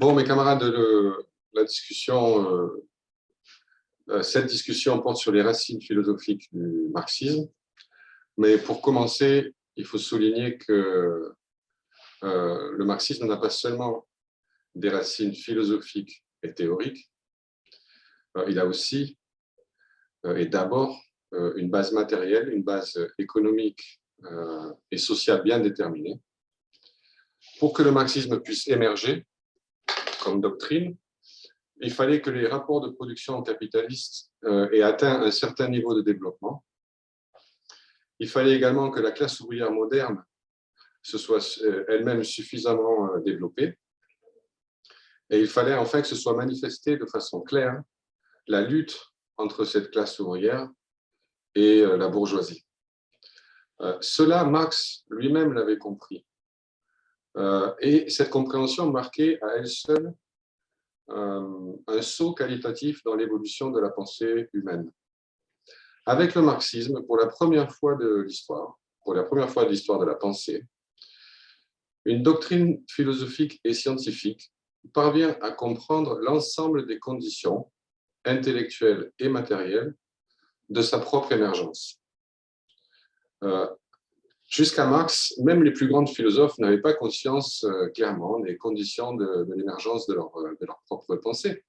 Bon, mes camarades, la discussion, cette discussion porte sur les racines philosophiques du marxisme. Mais pour commencer, il faut souligner que le marxisme n'a pas seulement des racines philosophiques et théoriques, il a aussi et d'abord une base matérielle, une base économique et sociale bien déterminée. Pour que le marxisme puisse émerger, comme doctrine, il fallait que les rapports de production capitalistes euh, aient atteint un certain niveau de développement. Il fallait également que la classe ouvrière moderne se soit euh, elle-même suffisamment euh, développée. Et il fallait enfin que ce soit manifesté de façon claire la lutte entre cette classe ouvrière et la bourgeoisie. Cela, Marx lui-même l'avait compris. Euh, et cette compréhension marquait à elle seule euh, un saut qualitatif dans l'évolution de la pensée humaine. Avec le marxisme, pour la première fois de l'histoire, pour la première fois de l'histoire de la pensée, une doctrine philosophique et scientifique parvient à comprendre l'ensemble des conditions intellectuelles et matérielles de sa propre émergence. Euh, Jusqu'à Marx, même les plus grands philosophes n'avaient pas conscience euh, clairement des conditions de, l'émergence de leur, de leur propre pensée.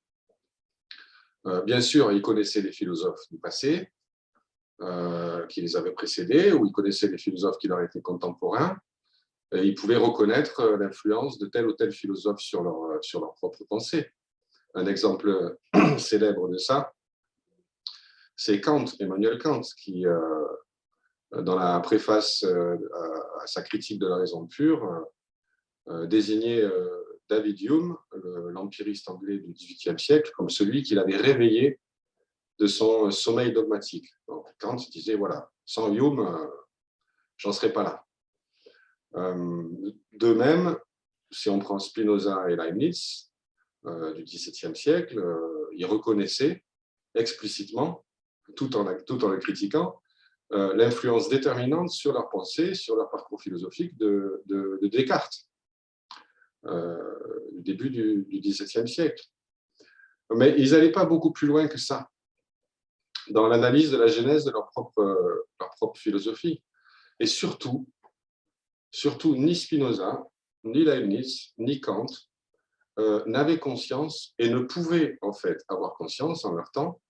Euh, bien sûr, ils connaissaient les philosophes du passé, euh, qui les avaient précédés, ou ils connaissaient les philosophes qui leur étaient contemporains, et ils pouvaient reconnaître l'influence de tel ou tel philosophe sur leur propre pensée. Un exemple célèbre de ça, c'est Kant, Emmanuel Kant, qui, dans la préface euh, à sa critique de la raison pure, euh, désignait euh, David Hume, l'empiriste anglais du XVIIIe siècle, comme celui qui l'avait réveillé de son sommeil dogmatique. Donc, Kant disait, voilà, sans Hume, j'en serais pas là. De même, si on prend Spinoza et Leibniz du XVIIe siècle, ils reconnaissaient explicitement, tout en, tout en le critiquant, euh, l'influence déterminante sur leur pensée, sur leur parcours philosophique de, Descartes, euh, du début du, XVIIe siècle. Mais ils n'allaient pas beaucoup plus loin que ça dans l'analyse de la genèse de leur propre, propre philosophie. Et surtout, surtout, ni Spinoza, ni Leibniz, ni Kant euh, n'avaient conscience et ne pouvaient en fait avoir conscience en leur temps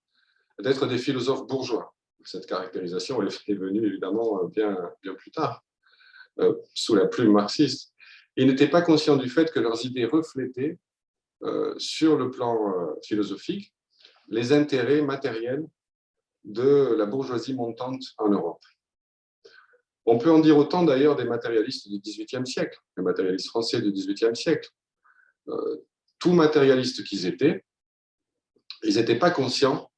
d'être des philosophes bourgeois cette caractérisation est venue évidemment bien, bien plus tard, euh, sous la plume marxiste. Ils n'étaient pas conscients du fait que leurs idées reflétaient, euh, sur le plan euh, philosophique, les intérêts matériels de la bourgeoisie montante en Europe. On peut en dire autant d'ailleurs des matérialistes du XVIIIe siècle, les matérialistes français du XVIIIe siècle. tout matérialistes qu'ils étaient, ils n'étaient pas conscients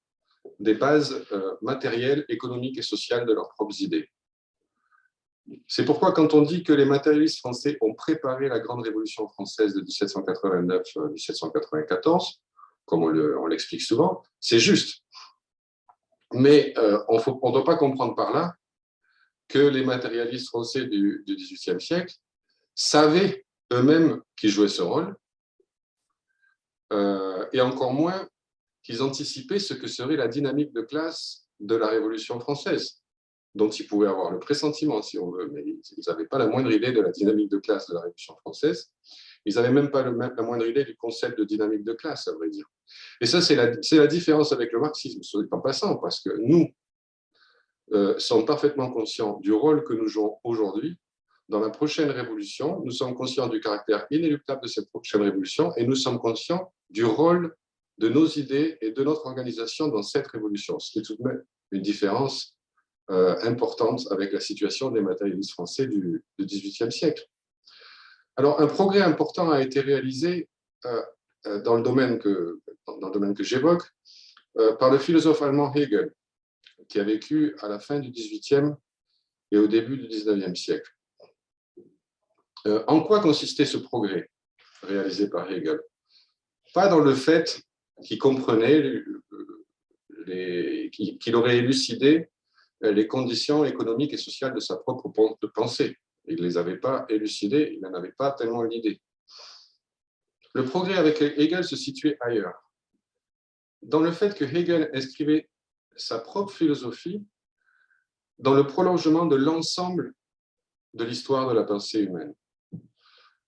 des bases euh, matérielles, économiques et sociales de leurs propres idées. C'est pourquoi quand on dit que les matérialistes français ont préparé la grande révolution française de 1789-1794, euh, comme on l'explique souvent, c'est juste. Mais euh, on ne doit pas comprendre par là que les matérialistes français du, XVIIIe siècle savaient eux-mêmes qu'ils jouaient ce rôle, et encore moins qu'ils anticipaient ce que serait la dynamique de classe de la Révolution française, dont ils pouvaient avoir le pressentiment, si on veut, mais ils n'avaient pas la moindre idée de la dynamique de classe de la Révolution française. Ils n'avaient même pas la moindre idée du concept de dynamique de classe, à vrai dire. Et ça, c'est la, différence avec le marxisme, en passant, parce que nous euh, sommes parfaitement conscients du rôle que nous jouons aujourd'hui dans la prochaine révolution. Nous sommes conscients du caractère inéluctable de cette prochaine révolution et nous sommes conscients du rôle de nos idées et de notre organisation dans cette révolution, ce qui est tout de même une différence euh, importante avec la situation des matérialistes français du, XVIIIe siècle. Alors, un progrès important a été réalisé euh, euh, dans le domaine que, dans le domaine que j'évoque par le philosophe allemand Hegel, qui a vécu à la fin du XVIIIe et au début du XIXe siècle. en quoi consistait ce progrès réalisé par Hegel? Pas dans le fait qui comprenait, qu'il aurait élucidé les conditions économiques et sociales de sa propre pensée. Il ne les avait pas élucidées, il n'en avait pas tellement l'idée. Le progrès avec Hegel se situait ailleurs. Dans le fait que Hegel inscrivait sa propre philosophie dans le prolongement de l'ensemble de l'histoire de la pensée humaine.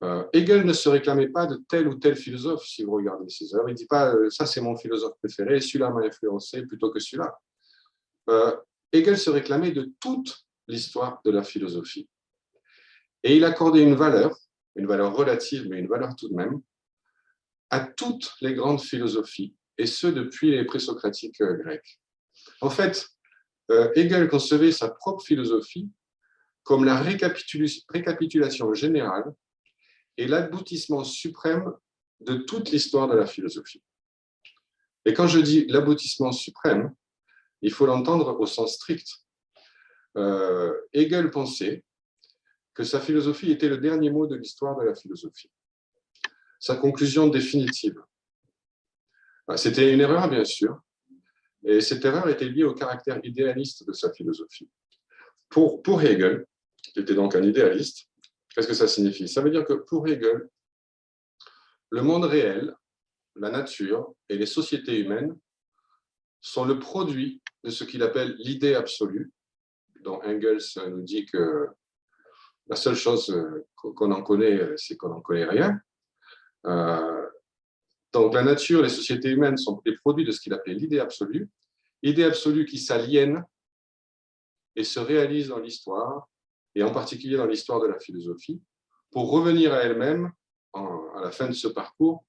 Euh, Hegel ne se réclamait pas de tel ou tel philosophe, si vous regardez ses œuvres. Il ne dit pas euh, ça c'est mon philosophe préféré, celui-là m'a influencé plutôt que celui-là. Euh, Hegel se réclamait de toute l'histoire de la philosophie. Et il accordait une valeur, une valeur relative, mais une valeur tout de même, à toutes les grandes philosophies, et ce depuis les présocratiques grecs. En fait, Hegel concevait sa propre philosophie comme la récapitulation générale et l'aboutissement suprême de toute l'histoire de la philosophie. Et quand je dis l'aboutissement suprême, il faut l'entendre au sens strict. Euh, Hegel pensait que sa philosophie était le dernier mot de l'histoire de la philosophie, sa conclusion définitive. C'était une erreur, bien sûr, et cette erreur était liée au caractère idéaliste de sa philosophie. Pour, pour Hegel, qui était donc un idéaliste, Qu'est-ce que ça signifie? Ça veut dire que pour Hegel, le monde réel, la nature et les sociétés humaines sont le produit de ce qu'il appelle l'idée absolue, dont Engels nous dit que la seule chose qu'on en connaît, c'est qu'on n'en connaît rien. Euh, donc la nature, les sociétés humaines sont les produits de ce qu'il appelle l'idée absolue, idée absolue qui s'aliène et se réalise dans l'histoire et en particulier dans l'histoire de la philosophie, pour revenir à elle-même, à la fin de ce parcours,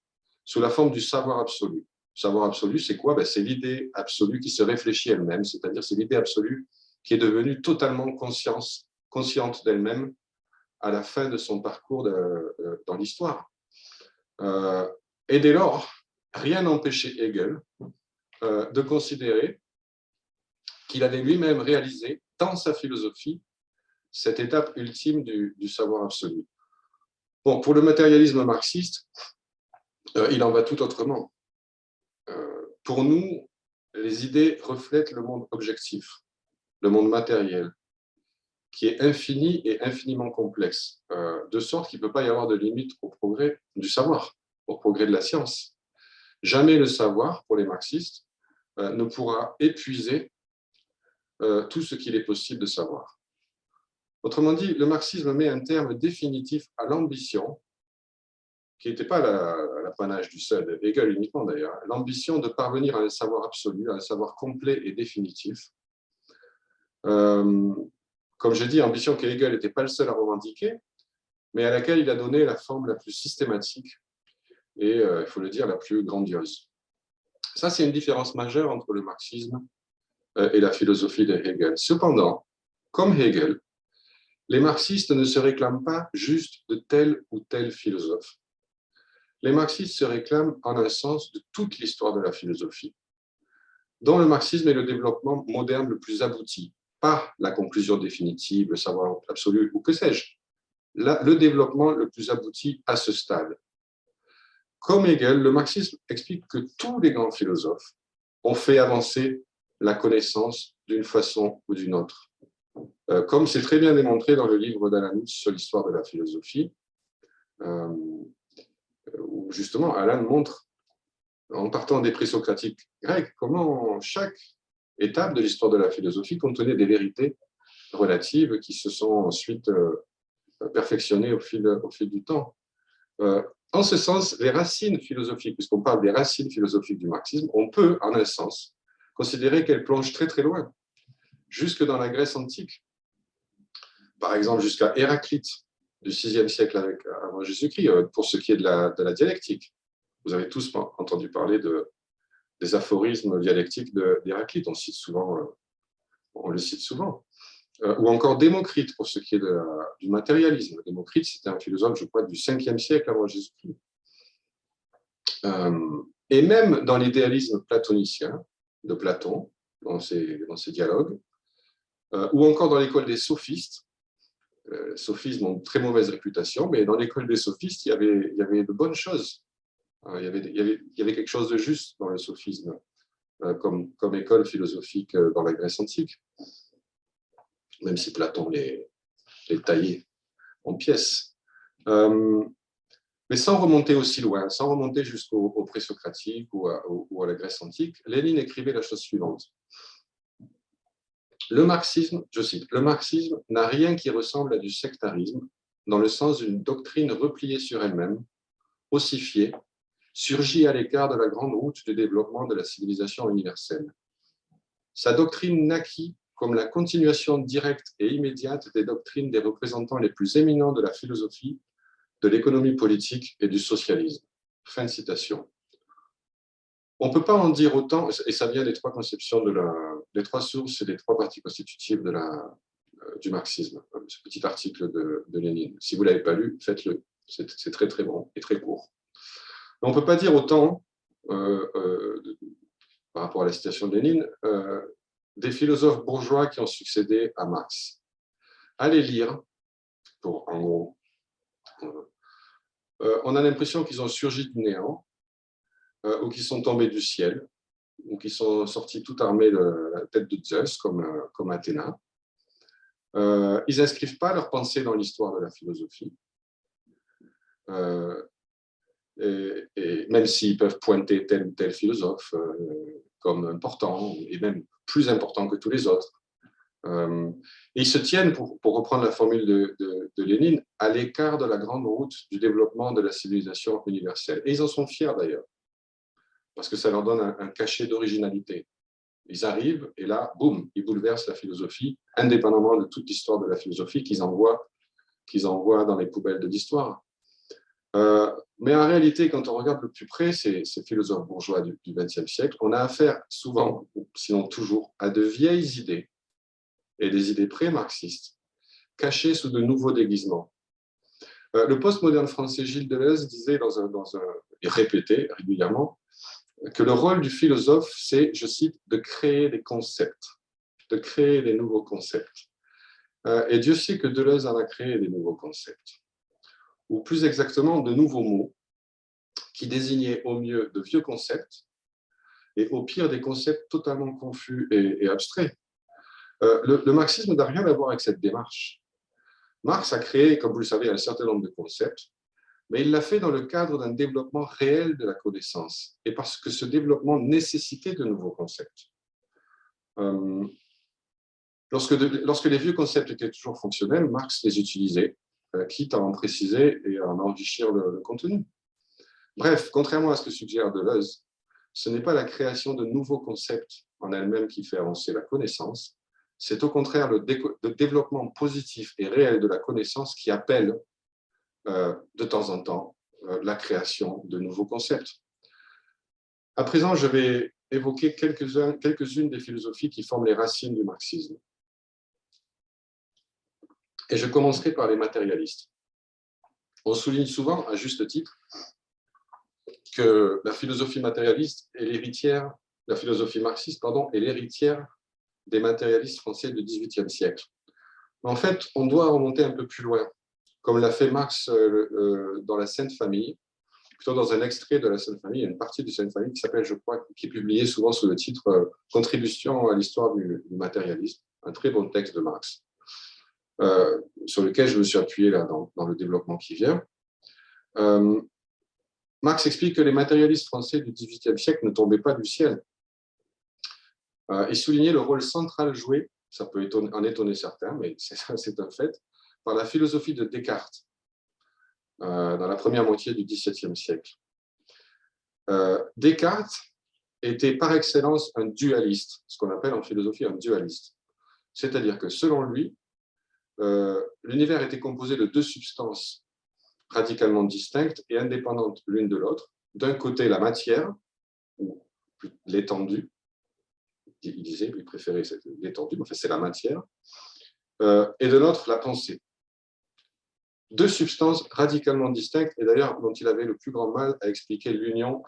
sous la forme du savoir absolu. Le savoir absolu, c'est quoi? Ben, C'est l'idée absolue qui se réfléchit elle-même, c'est-à-dire c'est l'idée absolue qui est devenue totalement conscience, consciente d'elle-même à la fin de son parcours dans l'histoire. Euh, et dès lors, rien n'empêchait Hegel euh, de considérer qu'il avait lui-même réalisé dans sa philosophie cette étape ultime du, savoir absolu. Bon, pour le matérialisme marxiste, euh, il en va tout autrement. Euh, pour nous, les idées reflètent le monde objectif, le monde matériel, qui est infini et infiniment complexe, euh, de sorte qu'il ne peut pas y avoir de limite au progrès du savoir, au progrès de la science. Jamais le savoir, pour les marxistes, ne pourra épuiser tout ce qu'il est possible de savoir. Autrement dit, le marxisme met un terme définitif à l'ambition, qui n'était pas l'apanage du seul Hegel uniquement d'ailleurs, l'ambition de parvenir à un savoir absolu, à un savoir complet et définitif. Euh, comme je dis, ambition que Hegel n'était pas le seul à revendiquer, mais à laquelle il a donné la forme la plus systématique et, euh, il faut le dire, la plus grandiose. Ça, c'est une différence majeure entre le marxisme euh, et la philosophie de Hegel. Cependant, comme Hegel, les marxistes ne se réclament pas juste de tel ou tel philosophe. Les marxistes se réclament en un sens de toute l'histoire de la philosophie, dont le marxisme est le développement moderne le plus abouti, pas la conclusion définitive, le savoir absolu ou que sais-je, le développement le plus abouti à ce stade. Comme Hegel, le marxisme explique que tous les grands philosophes ont fait avancer la connaissance d'une façon ou d'une autre. Euh, comme c'est très bien démontré dans le livre d'Alan sur l'histoire de la philosophie, euh, où justement Alan montre, en partant des présocratiques grecs, comment chaque étape de l'histoire de la philosophie contenait des vérités relatives qui se sont ensuite euh, perfectionnées au fil du temps. en ce sens, les racines philosophiques, puisqu'on parle des racines philosophiques du marxisme, on peut, en un sens, considérer qu'elles plongent très très loin, jusque dans la Grèce antique par exemple jusqu'à Héraclite du VIe siècle avec, avant Jésus-Christ, euh, pour ce qui est de la, dialectique. Vous avez tous entendu parler de, des aphorismes dialectiques d'Héraclite, on, cite euh, on le cite souvent. Euh, ou encore Démocrite pour ce qui est du matérialisme. Démocrite, c'était un philosophe, je crois, du 5e siècle avant Jésus-Christ. et même dans l'idéalisme platonicien de Platon, dans ses dialogues, ou encore dans l'école des sophistes, euh, sophisme ont une très mauvaise réputation, mais dans l'école des sophistes, il y avait, de bonnes choses. Euh, il y, avait, quelque chose de juste dans le sophisme, euh, comme, école philosophique dans la Grèce antique, même si Platon les, les taillait en pièces. Mais sans remonter aussi loin, sans remonter jusqu'au présocratique ou ou à la Grèce antique, Lénine écrivait la chose suivante. Le marxisme, je cite, le marxisme n'a rien qui ressemble à du sectarisme, dans le sens d'une doctrine repliée sur elle-même, ossifiée, surgit à l'écart de la grande route du développement de la civilisation universelle. Sa doctrine naquit comme la continuation directe et immédiate des doctrines des représentants les plus éminents de la philosophie, de l'économie politique et du socialisme. Fin de citation. On ne peut pas en dire autant, et ça vient des trois conceptions, de la, des trois sources et des trois parties constitutives euh, du marxisme, ce petit article de, Lénine. Si vous ne l'avez pas lu, faites-le. C'est très très bon et très court. on ne peut pas dire autant, euh, euh, par rapport à la citation de Lénine, des philosophes bourgeois qui ont succédé à Marx. Allez lire, en gros, on a l'impression qu'ils ont surgi du néant, euh, ou qui sont tombés du ciel, ou qui sont sortis tout armés de la tête de Zeus, comme, euh, comme Athéna. Euh, ils n'inscrivent pas leur pensée dans l'histoire de la philosophie, et, même s'ils peuvent pointer tel ou tel philosophe comme important, et même plus important que tous les autres. ils se tiennent, pour, pour reprendre la formule de, de Lénine, à l'écart de la grande route du développement de la civilisation universelle. Et ils en sont fiers d'ailleurs parce que ça leur donne un, cachet d'originalité. Ils arrivent et là, boum, ils bouleversent la philosophie, indépendamment de toute l'histoire de la philosophie qu'ils envoient, qu'ils envoient dans les poubelles de l'histoire. Euh, mais en réalité, quand on regarde le plus près ces, philosophes bourgeois du XXe siècle, on a affaire souvent, sinon toujours, à de vieilles idées et des idées pré-marxistes, cachées sous de nouveaux déguisements. Euh, le postmoderne français Gilles Deleuze disait, dans un, dans un, et répétait régulièrement, que le rôle du philosophe, c'est, je cite, de créer des concepts, de créer des nouveaux concepts. Euh, et Dieu sait que Deleuze en a créé des nouveaux concepts, ou plus exactement de nouveaux mots, qui désignaient au mieux de vieux concepts, et au pire des concepts totalement confus et, abstraits. Euh, le, le, marxisme n'a rien à voir avec cette démarche. Marx a créé, comme vous le savez, un certain nombre de concepts, mais il l'a fait dans le cadre d'un développement réel de la connaissance, et parce que ce développement nécessitait de nouveaux concepts. Euh, lorsque, lorsque, les vieux concepts étaient toujours fonctionnels, Marx les utilisait, euh, quitte à en préciser et à en enrichir le, contenu. Bref, contrairement à ce que suggère Deleuze, ce n'est pas la création de nouveaux concepts en elle-même qui fait avancer la connaissance, c'est au contraire le, développement positif et réel de la connaissance qui appelle de temps en temps euh, la création de nouveaux concepts. À présent, je vais évoquer quelques-unes des philosophies qui forment les racines du marxisme. Et je commencerai par les matérialistes. On souligne souvent, à juste titre, que la philosophie matérialiste est l'héritière, la philosophie marxiste, pardon, est l'héritière des matérialistes français du XVIIIe siècle. Mais en fait, on doit remonter un peu plus loin comme l'a fait Marx euh, euh, dans la Sainte Famille, plutôt dans un extrait de la Sainte Famille, il une partie de Sainte Famille qui s'appelle, je crois, qui est publiée souvent sous le titre euh, Contribution à l'histoire du, matérialisme, un très bon texte de Marx, sur lequel je me suis appuyé là, dans, le développement qui vient. Marx explique que les matérialistes français du XVIIIe siècle ne tombaient pas du ciel et soulignait le rôle central joué, ça peut en étonner certains, mais c'est un fait, par la philosophie de Descartes euh, dans la première moitié du XVIIe siècle. Euh, Descartes était par excellence un dualiste, ce qu'on appelle en philosophie un dualiste. C'est-à-dire que selon lui, euh, l'univers était composé de deux substances radicalement distinctes et indépendantes l'une de l'autre. D'un côté, la matière, ou l'étendue, il disait, il préférait l'étendue, mais enfin, c'est la matière, et de l'autre, la pensée deux substances radicalement distinctes, et d'ailleurs dont il avait le plus grand mal à expliquer l'union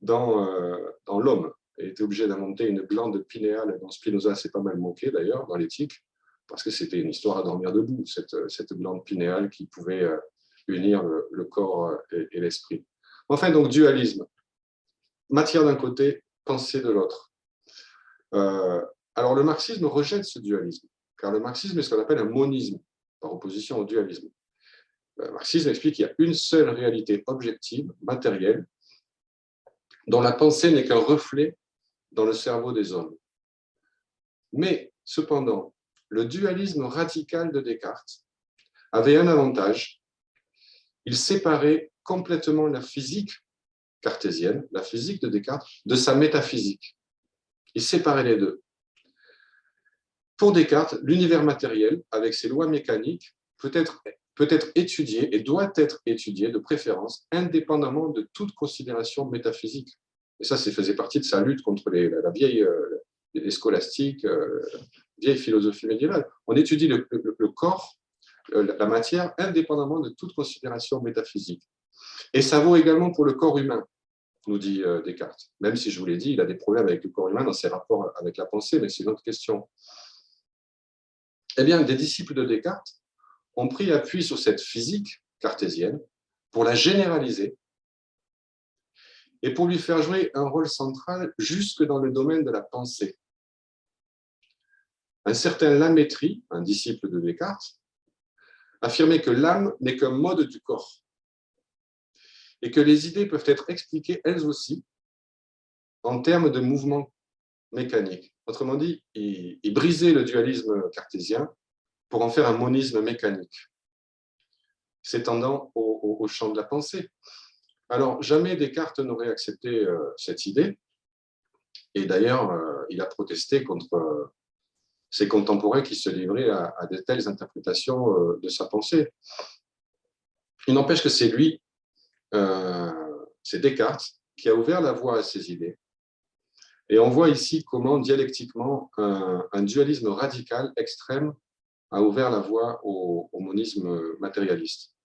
dans, euh, dans l'homme. Il était obligé d'inventer une glande pinéale, dont Spinoza s'est pas mal moqué d'ailleurs dans l'éthique, parce que c'était une histoire à dormir debout, cette, glande pinéale qui pouvait euh, unir le, corps euh, et, l'esprit. Enfin, donc dualisme. Matière d'un côté, pensée de l'autre. alors le marxisme rejette ce dualisme, car le marxisme est ce qu'on appelle un monisme, par opposition au dualisme. Le marxisme explique qu'il y a une seule réalité objective, matérielle, dont la pensée n'est qu'un reflet dans le cerveau des hommes. Mais, cependant, le dualisme radical de Descartes avait un avantage. Il séparait complètement la physique cartésienne, la physique de Descartes, de sa métaphysique. Il séparait les deux. Pour Descartes, l'univers matériel, avec ses lois mécaniques, peut être, peut être étudié et doit être étudié de préférence indépendamment de toute considération métaphysique. Et ça, ça faisait partie de sa lutte contre les, la vieille, euh, les euh, vieille philosophie médiévale. On étudie le, corps, euh, la matière, indépendamment de toute considération métaphysique. Et ça vaut également pour le corps humain, nous dit Descartes. Même si je vous l'ai dit, il a des problèmes avec le corps humain dans ses rapports avec la pensée, mais c'est une autre question. Eh bien, des disciples de Descartes ont pris appui sur cette physique cartésienne pour la généraliser et pour lui faire jouer un rôle central jusque dans le domaine de la pensée. Un certain Lamétrie, un disciple de Descartes, affirmait que l'âme n'est qu'un mode du corps et que les idées peuvent être expliquées elles aussi en termes de mouvements mécaniques. Autrement dit, il, brisait le dualisme cartésien pour en faire un monisme mécanique, s'étendant au, champ de la pensée. Alors, jamais Descartes n'aurait accepté euh, cette idée, et d'ailleurs, euh, il a protesté contre euh, ses contemporains qui se livraient à, de telles interprétations de sa pensée. Il n'empêche que c'est lui, c'est Descartes, qui a ouvert la voie à ces idées. Et on voit ici comment, dialectiquement, un, dualisme radical, extrême, a ouvert la voie au monisme matérialiste.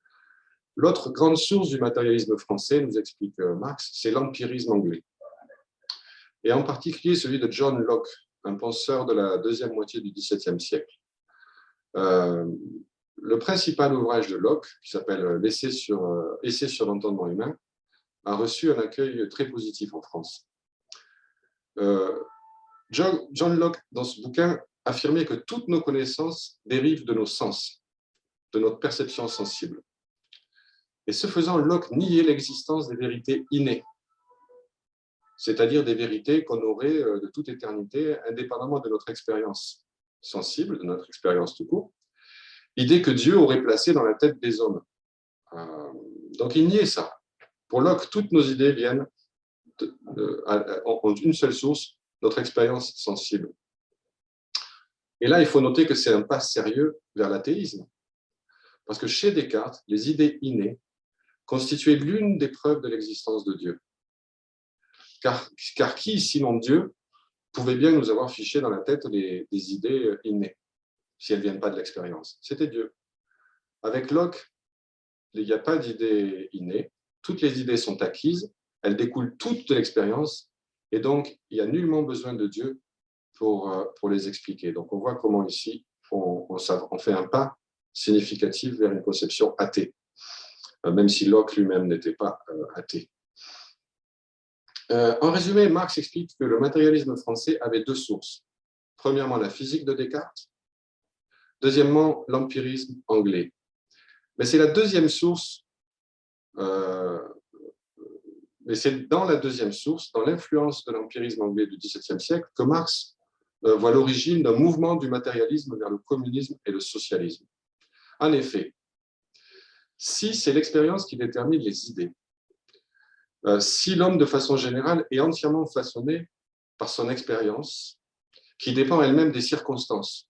L'autre grande source du matérialisme français, nous explique euh, Marx, c'est l'empirisme anglais. Et en particulier celui de John Locke, un penseur de la deuxième moitié du XVIIe siècle. Euh, le principal ouvrage de Locke, qui s'appelle euh, Essai sur l'entendement humain, a reçu un accueil très positif en France. John, John Locke, dans ce bouquin, affirmait que toutes nos connaissances dérivent de nos sens, de notre perception sensible. Et ce faisant, Locke niait l'existence des vérités innées, c'est-à-dire des vérités qu'on aurait euh, de toute éternité, indépendamment de notre expérience sensible, de notre expérience tout court, idée que Dieu aurait placée dans la tête des hommes. Euh, donc il niait ça. Pour Locke, toutes nos idées viennent ont une seule source, notre expérience sensible. Et là, il faut noter que c'est un pas sérieux vers l'athéisme. Parce que chez Descartes, les idées innées constituait l'une des preuves de l'existence de Dieu. Car, car, qui, sinon Dieu, pouvait bien nous avoir fiché dans la tête des, idées innées, si elles ne viennent pas de l'expérience? C'était Dieu. Avec Locke, il n'y a pas d'idées innées, toutes les idées sont acquises, elles découlent toutes de l'expérience, et donc il n'y a nullement besoin de Dieu pour, euh, pour les expliquer. Donc on voit comment ici, on, fait un pas significatif vers une conception athée. Euh, même si Locke lui-même n'était pas euh, athée. En résumé, Marx explique que le matérialisme français avait deux sources. Premièrement, la physique de Descartes. Deuxièmement, l'empirisme anglais. Mais c'est la deuxième source, mais c'est dans la deuxième source, dans l'influence de l'empirisme anglais du XVIIe siècle, que Marx voit l'origine d'un mouvement du matérialisme vers le communisme et le socialisme. En effet, si c'est l'expérience qui détermine les idées. Euh, si l'homme, de façon générale, est entièrement façonné par son expérience, qui dépend elle-même des circonstances,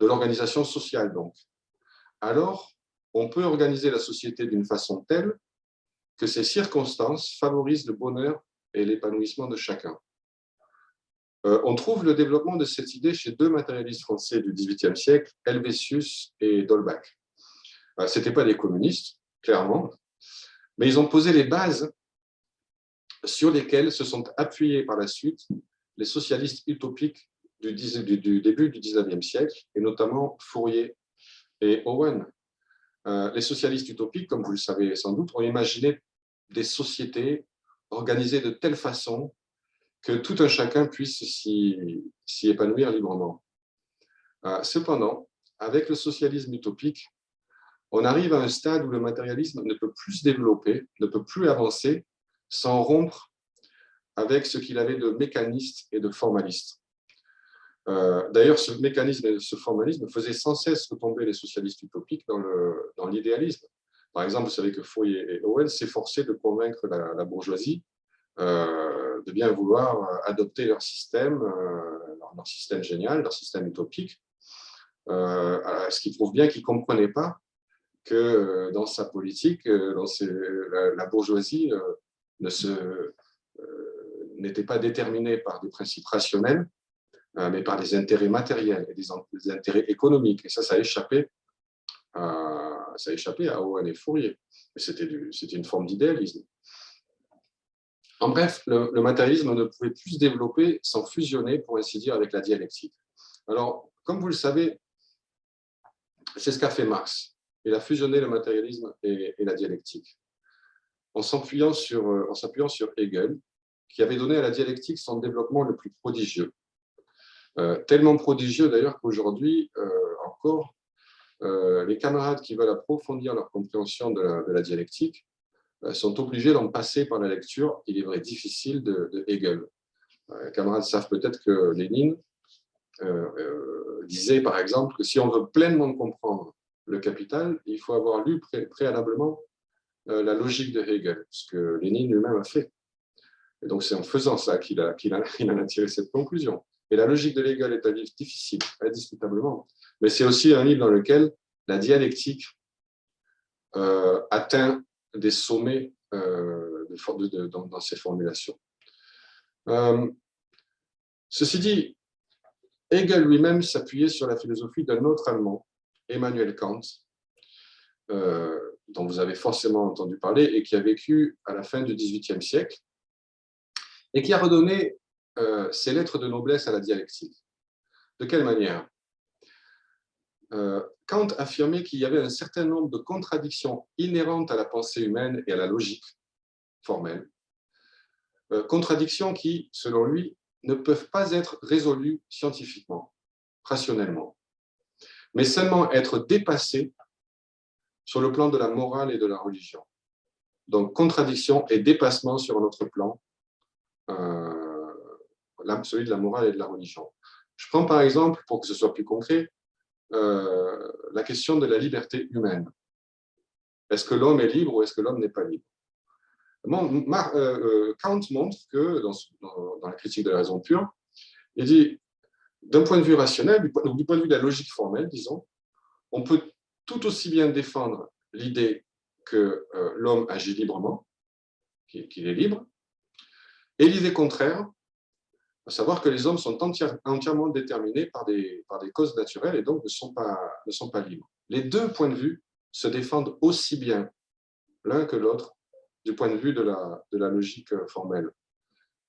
de l'organisation sociale donc, alors on peut organiser la société d'une façon telle que ces circonstances favorisent le bonheur et l'épanouissement de chacun. Euh, on trouve le développement de cette idée chez deux matérialistes français du XVIIIe siècle, Helvétius et Dolbach. Euh, ce n'étaient pas des communistes, clairement, mais ils ont posé les bases sur lesquelles se sont appuyés par la suite les socialistes utopiques du, début du 19e siècle, et notamment Fourier et Owen. Euh, les socialistes utopiques, comme vous le savez sans doute, ont imaginé des sociétés organisées de telle façon que tout un chacun puisse s'y épanouir librement. Euh, cependant, avec le socialisme utopique, on arrive à un stade où le matérialisme ne peut plus se développer, ne peut plus avancer sans rompre avec ce qu'il avait de mécaniste et de formaliste. Euh, d'ailleurs, ce mécanisme et ce formalisme faisaient sans cesse retomber les socialistes utopiques dans l'idéalisme. Par exemple, vous savez que Fourier et Owen s'efforçaient de convaincre la, bourgeoisie euh, de bien vouloir adopter leur système, euh, leur, système génial, leur système utopique, ce qui prouve bien qu'ils ne comprenaient pas que dans sa politique, dans la, bourgeoisie n'était pas déterminée par des principes rationnels, euh, mais par des intérêts matériels et des, intérêts économiques. Et ça, ça a échappé à, ça a échappé à Owen et Fourier. C'était une forme d'idéalisme. En bref, le, matérialisme ne pouvait plus se développer sans fusionner, pour ainsi dire, avec la dialectique. Alors, comme vous le savez, c'est ce qu'a fait Marx. Il a fusionné le matérialisme et, la dialectique. En s'appuyant sur, en sur Hegel, qui avait donné à la dialectique son développement le plus prodigieux. Euh, tellement prodigieux d'ailleurs qu'aujourd'hui, euh, encore, euh, les camarades qui veulent approfondir leur compréhension de la, dialectique sont obligés d'en passer par la lecture, il est vrai, difficile de, Hegel. les camarades savent peut-être que Lénine disait, par exemple, que si on veut pleinement comprendre le capital, il faut avoir lu préalablement la logique de Hegel, ce que Lénine lui-même a fait. Et donc, c'est en faisant ça qu'il a, a, a, tiré cette conclusion. Et la logique de Hegel est un livre difficile, indiscutablement, mais c'est aussi un livre dans lequel la dialectique euh, atteint des sommets euh, dans, ses formulations. Euh, ceci dit, Hegel lui-même s'appuyait sur la philosophie d'un autre Allemand, Emmanuel Kant, dont vous avez forcément entendu parler et qui a vécu à la fin du XVIIIe siècle et qui a redonné ses lettres de noblesse à la dialectique. De quelle manière? Kant affirmait qu'il y avait un certain nombre de contradictions inhérentes à la pensée humaine et à la logique formelle, euh, contradictions qui, selon lui, ne peuvent pas être résolues scientifiquement, rationnellement, mais seulement être dépassées sur le plan de la morale et de la religion. Donc, contradiction et dépassement sur un autre plan, euh, celui de la morale et de la religion. Je prends par exemple, pour que ce soit plus concret, euh, la question de la liberté humaine. Est-ce que l'homme est libre ou est-ce que l'homme n'est pas libre? Euh, Kant montre que, dans, la critique de la raison pure, il dit, d'un point de vue rationnel, du point de vue de la logique formelle, disons, on peut tout aussi bien défendre l'idée que l'homme agit librement, qu'il est libre, et l'idée contraire, à savoir que les hommes sont entièrement déterminés par des, causes naturelles et donc ne sont, pas, libres. Les deux points de vue se défendent aussi bien l'un que l'autre du point de vue de la logique formelle.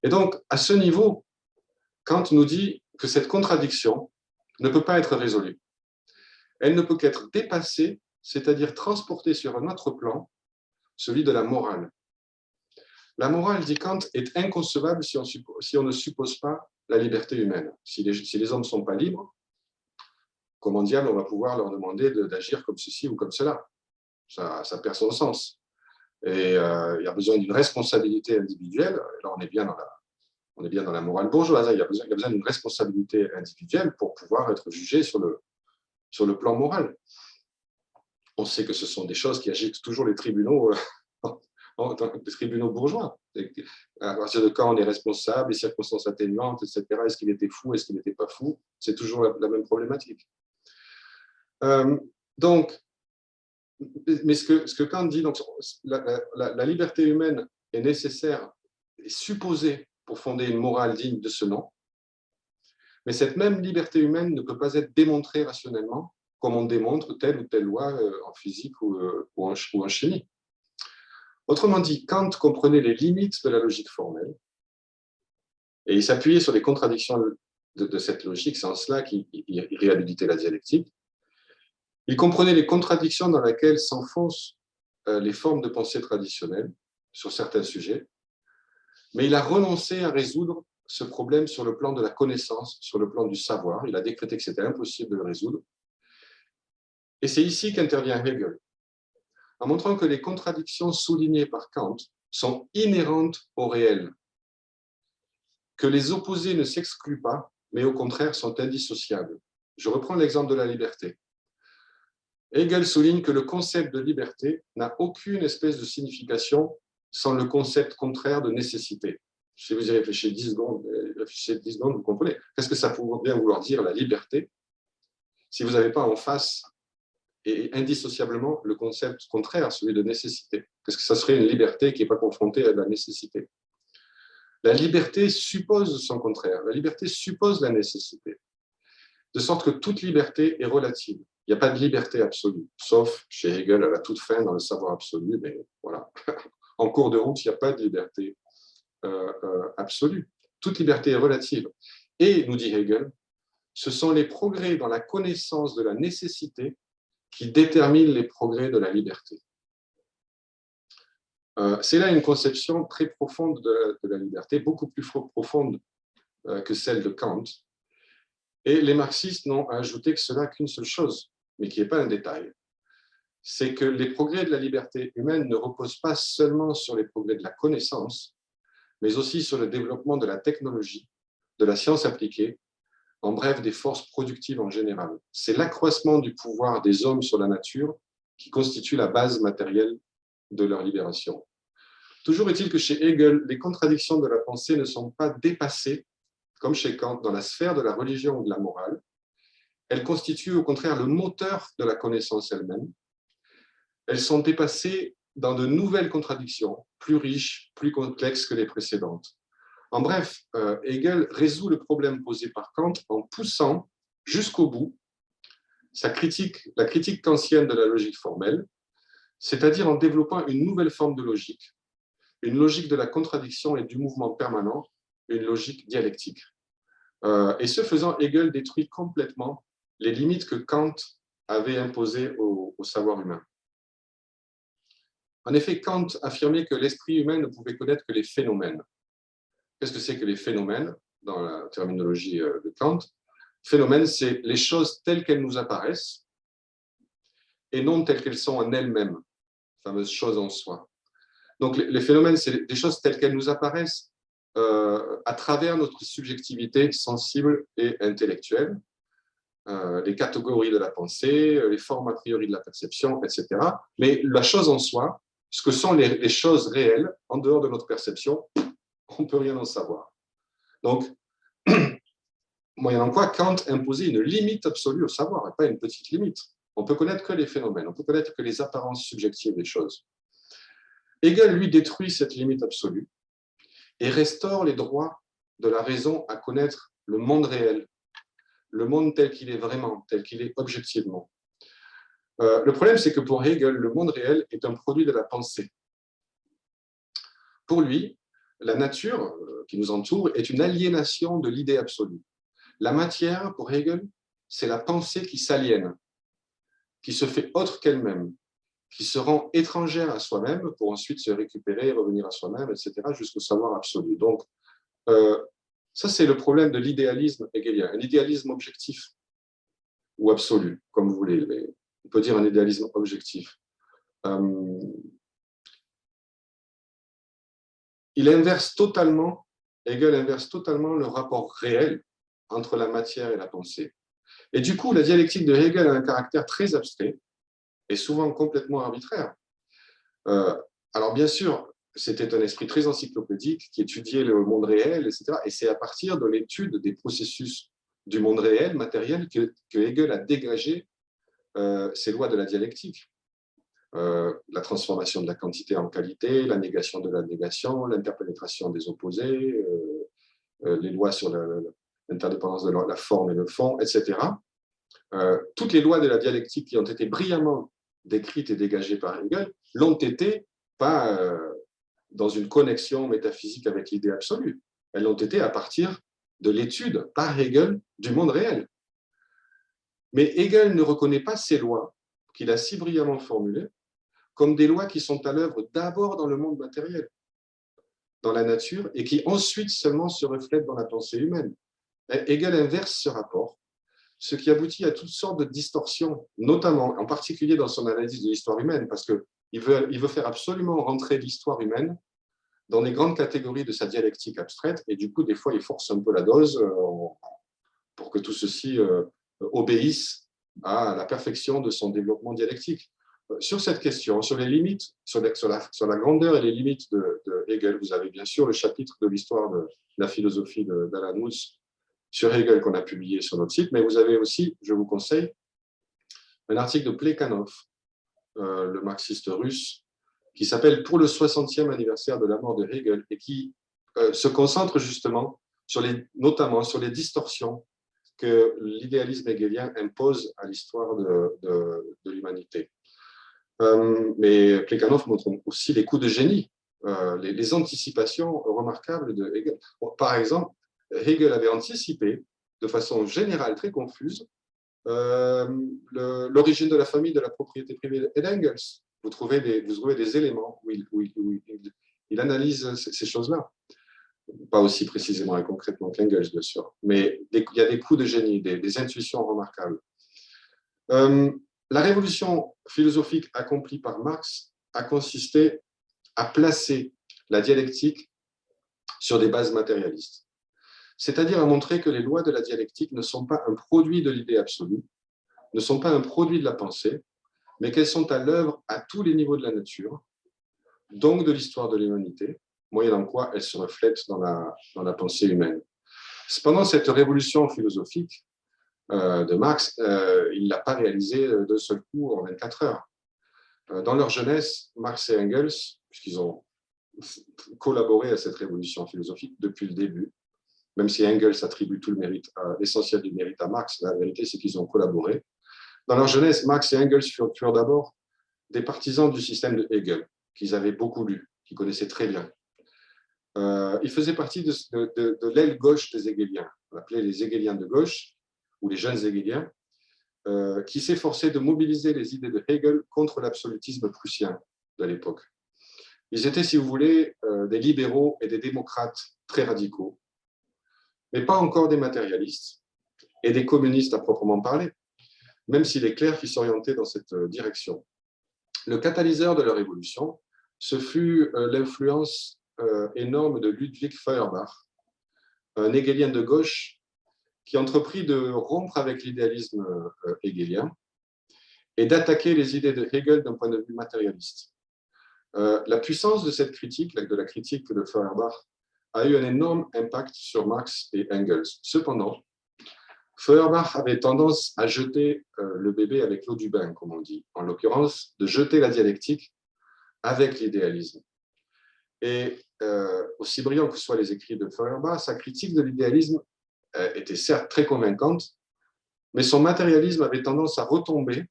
Et donc, à ce niveau, Kant nous dit que cette contradiction ne peut pas être résolue. Elle ne peut qu'être dépassée, c'est-à-dire transportée sur un autre plan, celui de la morale. La morale, dit Kant, est inconcevable si on, ne suppose pas la liberté humaine. Si les, hommes ne sont pas libres, comment diable on va pouvoir leur demander d'agir comme ceci ou comme cela ça, perd son sens. Et euh, il y a besoin d'une responsabilité individuelle. Là, on est bien dans la, on est bien dans la morale bourgeoise. Il y a besoin, besoin d'une responsabilité individuelle pour pouvoir être jugé sur le, sur le plan moral. On sait que ce sont des choses qui agitent toujours les tribunaux euh, des tribunaux bourgeois. À partir de quand on est responsable, les circonstances atténuantes, etc. Est-ce qu'il était fou, est-ce qu'il n'était pas fou C'est toujours la, même problématique. Euh, donc, mais ce que, ce que Kant dit, donc, la, liberté humaine est nécessaire, est supposée pour fonder une morale digne de ce nom, mais cette même liberté humaine ne peut pas être démontrée rationnellement comme on démontre telle ou telle loi euh, en physique ou, euh, ou en chimie. Autrement dit, Kant comprenait les limites de la logique formelle et il s'appuyait sur les contradictions de, cette logique, c'est en cela qu'il réhabilitait la dialectique. Il comprenait les contradictions dans lesquelles s'enfoncent euh, les formes de pensée traditionnelles sur certains sujets, mais il a renoncé à résoudre ce problème sur le plan de la connaissance, sur le plan du savoir. Il a décrété que c'était impossible de le résoudre. Et c'est ici qu'intervient Hegel. En montrant que les contradictions soulignées par Kant sont inhérentes au réel, que les opposés ne s'excluent pas, mais au contraire sont indissociables. Je reprends l'exemple de la liberté. Hegel souligne que le concept de liberté n'a aucune espèce de signification sans le concept contraire de nécessité. Si vous y réfléchissez 10 secondes, euh, réfléchissez 10 secondes vous comprenez. Qu'est-ce que ça pourrait bien vouloir dire, la liberté, si vous n'avez pas en face et indissociablement le concept contraire, celui de nécessité Qu'est-ce que ça serait une liberté qui n'est pas confrontée à la nécessité La liberté suppose son contraire. La liberté suppose la nécessité. De sorte que toute liberté est relative. Il n'y a pas de liberté absolue, sauf chez Hegel à la toute fin dans le savoir absolu, mais voilà. En cours de route, il n'y a pas de liberté euh, euh, absolue. Toute liberté est relative. Et, nous dit Hegel, ce sont les progrès dans la connaissance de la nécessité qui déterminent les progrès de la liberté. Euh, c'est là une conception très profonde de, de, la liberté, beaucoup plus profonde que celle de Kant. Et les marxistes n'ont ajouté que cela qu'une seule chose, mais qui n'est pas un détail, c'est que les progrès de la liberté humaine ne reposent pas seulement sur les progrès de la connaissance, mais aussi sur le développement de la technologie, de la science appliquée, en bref, des forces productives en général. C'est l'accroissement du pouvoir des hommes sur la nature qui constitue la base matérielle de leur libération. Toujours est-il que chez Hegel, les contradictions de la pensée ne sont pas dépassées, comme chez Kant, dans la sphère de la religion ou de la morale, elles constituent au contraire le moteur de la connaissance elle-même. Elles sont dépassées dans de nouvelles contradictions, plus riches, plus complexes que les précédentes. En bref, euh, Hegel résout le problème posé par Kant en poussant jusqu'au bout sa critique, la critique kantienne de la logique formelle, c'est-à-dire en développant une nouvelle forme de logique, une logique de la contradiction et du mouvement permanent, une logique dialectique. Euh, et ce faisant, Hegel détruit complètement les limites que Kant avait imposées au, savoir humain. En effet, Kant affirmait que l'esprit humain ne pouvait connaître que les phénomènes. Qu'est-ce que c'est que les phénomènes dans la terminologie euh, de Kant? Phénomènes, c'est les choses telles qu'elles nous apparaissent et non telles qu'elles sont en elles-mêmes, fameuse chose en soi. Donc les phénomènes, c'est des choses telles qu'elles nous apparaissent euh, à travers notre subjectivité sensible et intellectuelle, euh, les catégories de la pensée, les formes a priori de la perception, etc. Mais la chose en soi, ce que sont les, choses réelles, en dehors de notre perception, on ne peut rien en savoir. Donc, moyennant quoi Kant imposait une limite absolue au savoir, et pas une petite limite. On peut connaître que les phénomènes, on peut connaître que les apparences subjectives des choses. Hegel, lui, détruit cette limite absolue et restaure les droits de la raison à connaître le monde réel, le monde tel qu'il est vraiment, tel qu'il est objectivement. Euh, le problème, c'est que pour Hegel, le monde réel est un produit de la pensée. Pour lui, la nature euh, qui nous entoure est une aliénation de l'idée absolue. La matière, pour Hegel, c'est la pensée qui s'aliène, qui se fait autre qu'elle-même, qui se rend étrangère à soi-même pour ensuite se récupérer, revenir à soi-même, etc., jusqu'au savoir absolu. Donc, euh, ça, c'est le problème de l'idéalisme hegelien, un idéalisme objectif ou absolu, comme vous voulez, on peut dire un idéalisme objectif. Euh, il inverse totalement, Hegel inverse totalement le rapport réel entre la matière et la pensée. Et du coup, la dialectique de Hegel a un caractère très abstrait et souvent complètement arbitraire. Euh, alors bien sûr, c'était un esprit très encyclopédique qui étudiait le monde réel, etc. Et c'est à partir de l'étude des processus du monde réel, matériel, que, Hegel a dégagé euh, ses lois de la dialectique. Euh, la transformation de la quantité en qualité, la négation de la négation, l'interpénétration des opposés, euh, les lois sur l'interdépendance de la forme et le fond, etc. toutes les lois de la dialectique qui ont été brillamment décrites et dégagées par Hegel l'ont été pas dans une connexion métaphysique avec l'idée absolue. Elles ont été à partir de l'étude par Hegel du monde réel. Mais Hegel ne reconnaît pas ces lois qu'il a si brillamment formulées comme des lois qui sont à l'œuvre d'abord dans le monde matériel, dans la nature, et qui ensuite seulement se reflètent dans la pensée humaine. Hegel inverse ce rapport, ce qui aboutit à toutes sortes de distorsions, notamment, en particulier dans son analyse de l'histoire humaine, parce que il veut, il veut faire absolument rentrer l'histoire humaine dans les grandes catégories de sa dialectique abstraite, et du coup, des fois, il force un peu la dose euh, pour que tout ceci euh, obéisse à la perfection de son développement dialectique. Euh, sur cette question, sur les limites, sur la, grandeur et les limites de, Hegel, vous avez bien sûr le chapitre de l'histoire de la philosophie d'Alan Woods sur Hegel qu'on a publié sur notre site, mais vous avez aussi, je vous conseille, un article de Plekhanov, le marxiste russe, qui s'appelle « Pour le 60e anniversaire de la mort de Hegel » et qui euh, se concentre justement, sur les, notamment sur les distorsions que l'idéalisme hegelien impose à l'histoire de, l'humanité. Euh, mais Plekhanov montre aussi les coups de génie, euh, les, anticipations remarquables de Hegel. par exemple, Hegel avait anticipé de façon générale très confuse l'origine de la famille de la propriété privée d'Engels vous trouvez des, vous trouvez des éléments où il, analyse ces, choses-là. Pas aussi précisément et concrètement qu'Engels, bien sûr, mais il y a des coups de génie, des, intuitions remarquables. La révolution philosophique accomplie par Marx a consisté à placer la dialectique sur des bases matérialistes, c'est-à-dire à montrer que les lois de la dialectique ne sont pas un produit de l'idée absolue, ne sont pas un produit de la pensée, mais qu'elles sont à l'œuvre à tous les niveaux de la nature, donc de l'histoire de l'humanité, moyennant quoi elles se reflètent dans la, dans la pensée humaine. Cependant, cette révolution philosophique de Marx, euh, il ne l'a pas réalisée d'un seul coup en 24 heures. Euh, dans leur jeunesse, Marx et Engels, puisqu'ils ont collaboré à cette révolution philosophique depuis le début, même si Engels attribue tout le mérite, l'essentiel du mérite à Marx, la vérité c'est qu'ils ont collaboré. Dans leur jeunesse, Marx et Engels furent, d'abord des partisans du système de Hegel, qu'ils avaient beaucoup lu, qu'ils connaissaient très bien. Euh, ils faisaient partie de, l'aile gauche des Hegeliens, on appelait les Hegeliens de gauche, ou les jeunes Hegeliens, euh, qui s'efforçaient de mobiliser les idées de Hegel contre l'absolutisme prussien de l'époque. Ils étaient, si vous voulez, euh, des libéraux et des démocrates très radicaux, mais pas encore des matérialistes et des communistes à proprement parler, même s'il est clair qu'ils s'orientaient dans cette euh, direction. Le catalyseur de leur évolution, ce fut l'influence énorme de Ludwig Feuerbach, un hegelien de gauche qui entreprit de rompre avec l'idéalisme hegelien et d'attaquer les idées de Hegel d'un point de vue matérialiste. La puissance de cette critique, de la critique de Feuerbach, a eu un énorme impact sur Marx et Engels. Cependant, Feuerbach avait tendance à jeter euh, le bébé avec l'eau du bain, comme on dit, en l'occurrence, de jeter la dialectique avec l'idéalisme. Et euh, aussi brillant que soient les écrits de Feuerbach, sa critique de l'idéalisme euh, était certes très convaincante, mais son matérialisme avait tendance à retomber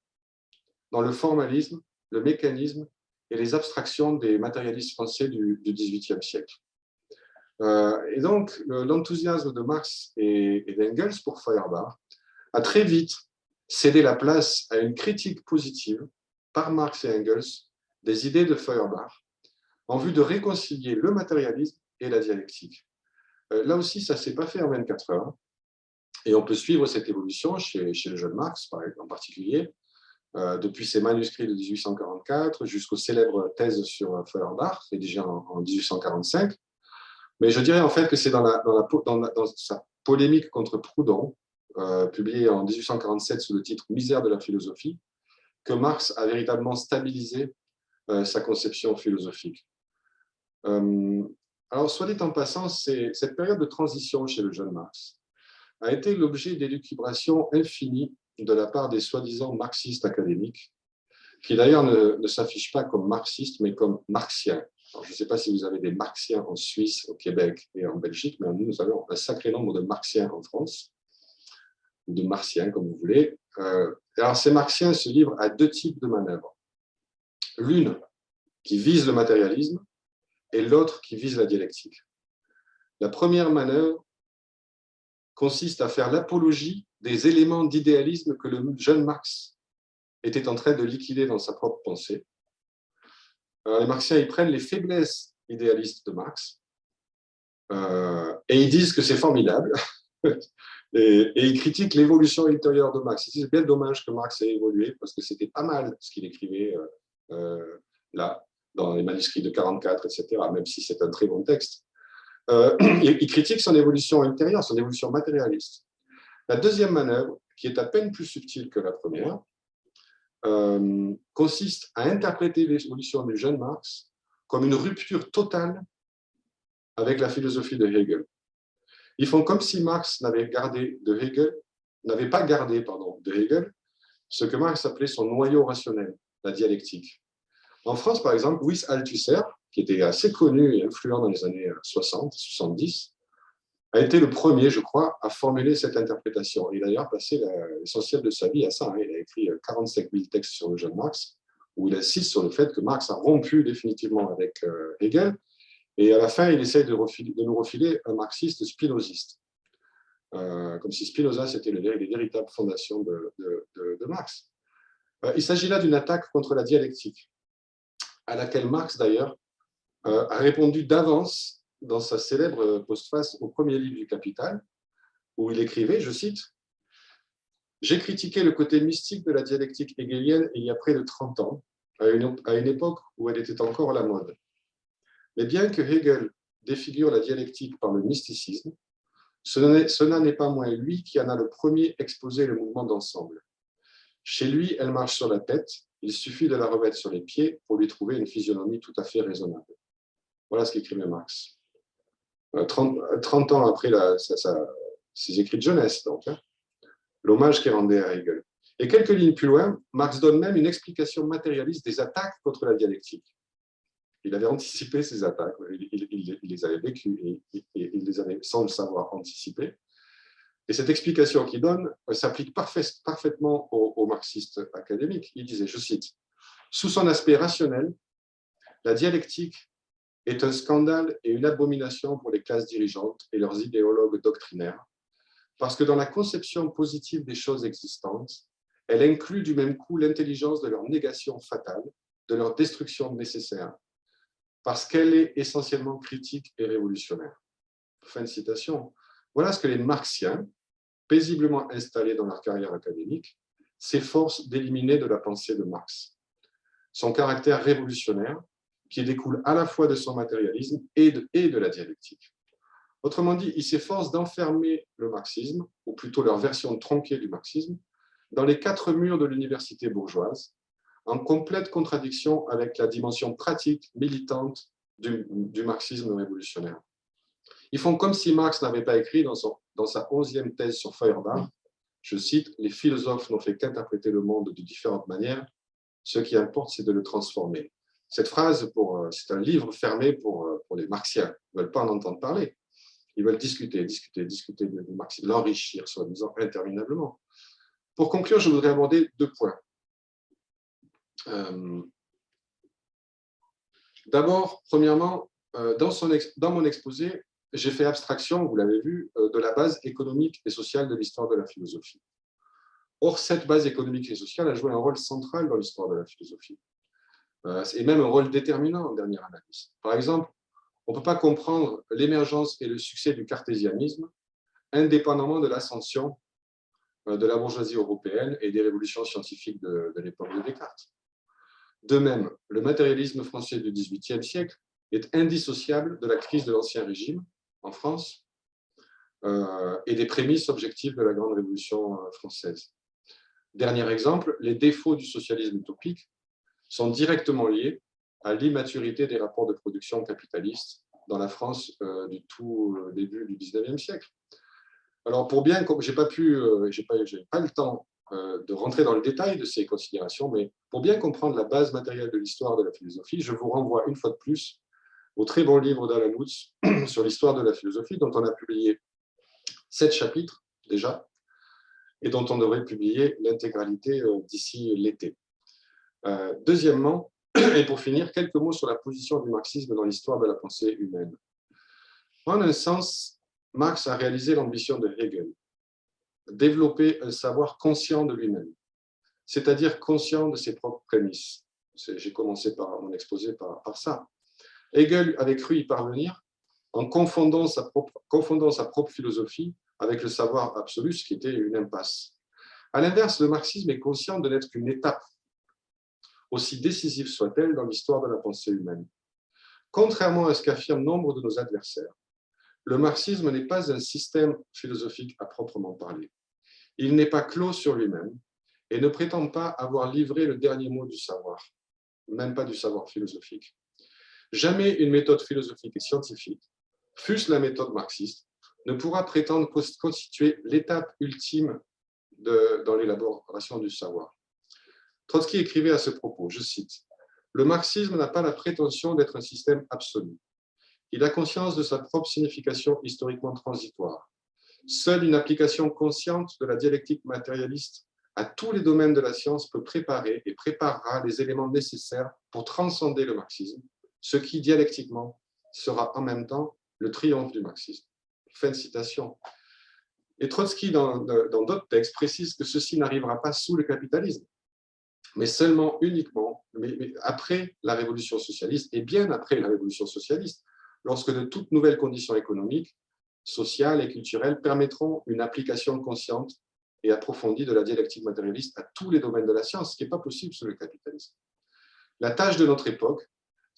dans le formalisme, le mécanisme et les abstractions des matérialistes français du XVIIIe siècle. Euh, et donc, l'enthousiasme de Marx et, d'Engels pour Feuerbach a très vite cédé la place à une critique positive par Marx et Engels des idées de Feuerbach en vue de réconcilier le matérialisme et la dialectique. Euh, là aussi, ça ne s'est pas fait en 24 heures. Et on peut suivre cette évolution chez, le jeune Marx, en particulier, euh, depuis ses manuscrits de 1844 jusqu'aux célèbres thèses sur Feuerbach, rédigées en, en 1845, mais je dirais en fait que c'est dans, sa polémique contre Proudhon, euh, publiée en 1847 sous le titre « Misère de la philosophie », que Marx a véritablement stabilisé euh, sa conception philosophique. Alors, soit dit en passant, cette période de transition chez le jeune Marx a été l'objet d'élucubrations infinies de la part des soi-disant marxistes académiques, qui d'ailleurs ne, s'affichent pas comme marxistes, mais comme marxiens, je ne sais pas si vous avez des marxiens en Suisse, au Québec et en Belgique, mais nous, nous avons un sacré nombre de marxiens en France, de martiens, comme vous voulez. Euh, alors, ces marxiens se livrent à deux types de manœuvres. L'une qui vise le matérialisme et l'autre qui vise la dialectique. La première manœuvre consiste à faire l'apologie des éléments d'idéalisme que le jeune Marx était en train de liquider dans sa propre pensée, les marxiens ils prennent les faiblesses idéalistes de Marx euh, et ils disent que c'est formidable. et, ils critiquent l'évolution ultérieure de Marx. C'est bien dommage que Marx ait évolué parce que c'était pas mal ce qu'il écrivait euh, euh, là, dans les manuscrits de 44, etc., même si c'est un très bon texte. Euh, il critique son évolution intérieure, son évolution matérialiste. La deuxième manœuvre, qui est à peine plus subtile que la première, euh, consiste à interpréter l'évolution du jeune Marx comme une rupture totale avec la philosophie de Hegel. Ils font comme si Marx n'avait gardé de Hegel, n'avait pas gardé pardon, de Hegel ce que Marx appelait son noyau rationnel, la dialectique. En France, par exemple, Louis Althusser, qui était assez connu et influent dans les années 60, 70, a été le premier, je crois, à formuler cette interprétation. Il a d'ailleurs passé l'essentiel de sa vie à ça. Hein. Il a écrit 45 000 textes sur le jeune Marx, où il insiste sur le fait que Marx a rompu définitivement avec euh, Hegel, et à la fin, il essaye de, nous refiler un marxiste spinoziste, euh, comme si Spinoza, c'était les, véritables fondations de, Marx. Euh, il s'agit là d'une attaque contre la dialectique, à laquelle Marx, d'ailleurs, a répondu d'avance dans sa célèbre postface au premier livre du Capital, où il écrivait, je cite, « J'ai critiqué le côté mystique de la dialectique hegelienne il y a près de 30 ans, à une, à une époque où elle était encore à la mode. Mais bien que Hegel défigure la dialectique par le mysticisme, ce n'est pas moins lui qui en a le premier exposé le mouvement d'ensemble. Chez lui, elle marche sur la tête, il suffit de la remettre sur les pieds pour lui trouver une physionomie tout à fait raisonnable. Voilà ce qu'écrivait Marx. 30, euh, 30, ans après ses écrits de jeunesse, donc, hein, l'hommage qu'il rendait à Hegel. Et quelques lignes plus loin, Marx donne même une explication matérialiste des attaques contre la dialectique. Il avait anticipé ces attaques, il, les avait vécues et, il les avait, sans le savoir, anticipées. Et cette explication qu'il donne s'applique parfaitement aux, aux marxistes académiques. Il disait, je cite, « Sous son aspect rationnel, la dialectique est un scandale et une abomination pour les classes dirigeantes et leurs idéologues doctrinaires, parce que dans la conception positive des choses existantes, elle inclut du même coup l'intelligence de leur négation fatale, de leur destruction nécessaire, parce qu'elle est essentiellement critique et révolutionnaire. Fin de citation. Voilà ce que les marxiens, paisiblement installés dans leur carrière académique, s'efforcent d'éliminer de la pensée de Marx. Son caractère révolutionnaire, qui découle à la fois de son matérialisme et de, la dialectique. Autrement dit, il s'efforce d'enfermer le marxisme, ou plutôt leur version tronquée du marxisme, dans les quatre murs de l'université bourgeoise, en complète contradiction avec la dimension pratique, militante du, marxisme révolutionnaire. Ils font comme si Marx n'avait pas écrit dans, son, dans sa onzième thèse sur Feuerbach, je cite, « Les philosophes n'ont fait qu'interpréter le monde de différentes manières, ce qui importe, c'est de le transformer. » Cette phrase, euh, c'est un livre fermé pour, euh, les marxiens. Ils ne veulent pas en entendre parler. Ils veulent discuter, discuter, discuter de marxisme, l'enrichir, soi-disant, interminablement. Pour conclure, je voudrais aborder deux points. Euh, d'abord, premièrement, dans, son dans mon exposé, j'ai fait abstraction, vous l'avez vu, de la base économique et sociale de l'histoire de la philosophie. Or, cette base économique et sociale a joué un rôle central dans l'histoire de la philosophie. Euh, et même un rôle déterminant en dernière analyse. Par exemple, on ne peut pas comprendre l'émergence et le succès du cartésianisme indépendamment de l'ascension euh, de la bourgeoisie européenne et des révolutions scientifiques de, l'époque de Descartes. De même, le matérialisme français du XVIIIe siècle est indissociable de la crise de l'Ancien Régime en France euh, et des prémices objectives de la Grande Révolution française. Dernier exemple, les défauts du socialisme utopique sont directement liés à l'immaturité des rapports de production capitalistes dans la France euh, du tout euh, début du 19e siècle. Alors, pour bien, j'ai pas euh, pas, pas le temps de rentrer dans le détail de ces considérations, mais pour bien comprendre la base matérielle de l'histoire de la philosophie, je vous renvoie une fois de plus au très bon livre d'Alan Woods sur l'histoire de la philosophie, dont on a publié sept chapitres déjà, et dont on devrait publier l'intégralité d'ici l'été. Euh, deuxièmement, et pour finir, quelques mots sur la position du marxisme dans l'histoire de la pensée humaine. En un sens, Marx a réalisé l'ambition de Hegel, développer un savoir conscient de lui-même, c'est-à-dire conscient de ses propres prémices. J'ai commencé par mon exposé par, ça. Hegel avait cru y parvenir en confondant sa, propre, confondant sa propre philosophie avec le savoir absolu, ce qui était une impasse. À l'inverse, le marxisme est conscient de n'être qu'une étape aussi décisive soit-elle dans l'histoire de la pensée humaine. Contrairement à ce qu'affirment nombre de nos adversaires, le marxisme n'est pas un système philosophique à proprement parler. Il n'est pas clos sur lui-même et ne prétend pas avoir livré le dernier mot du savoir, même pas du savoir philosophique. Jamais une méthode philosophique et scientifique, fût-ce la méthode marxiste, ne pourra prétendre constituer l'étape ultime dans l'élaboration du savoir. Trotsky écrivait à ce propos, je cite, « Le marxisme n'a pas la prétention d'être un système absolu. Il a conscience de sa propre signification historiquement transitoire. Seule une application consciente de la dialectique matérialiste à tous les domaines de la science peut préparer et préparera les éléments nécessaires pour transcender le marxisme, ce qui, dialectiquement, sera en même temps le triomphe du marxisme. Fin de citation. Et Trotsky, dans d'autres textes, précise que ceci n'arrivera pas sous le capitalisme, mais seulement, uniquement, mais, après la révolution socialiste, et bien après la révolution socialiste, lorsque de toutes nouvelles conditions économiques, sociales et culturelles permettront une application consciente et approfondie de la dialectique matérialiste à tous les domaines de la science, ce qui n'est pas possible sous le capitalisme. La tâche de notre époque,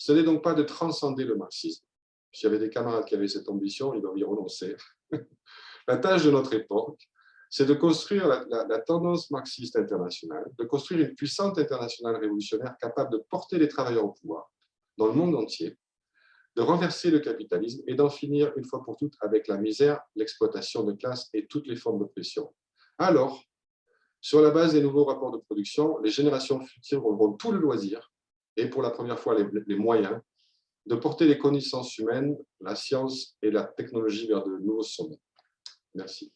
ce n'est donc pas de transcender le marxisme. S'il y avait des camarades qui avaient cette ambition, ils doivent y renoncer. la tâche de notre époque, c'est de construire la, tendance marxiste internationale, de construire une puissante internationale révolutionnaire capable de porter les travailleurs au pouvoir dans le monde entier, de renverser le capitalisme et d'en finir une fois pour toutes avec la misère, l'exploitation de classe et toutes les formes d'oppression. Alors, sur la base des nouveaux rapports de production, les générations futures auront tout le loisir, et pour la première fois les moyens, de porter les connaissances humaines, la science et la technologie vers de nouveaux sommets. Merci.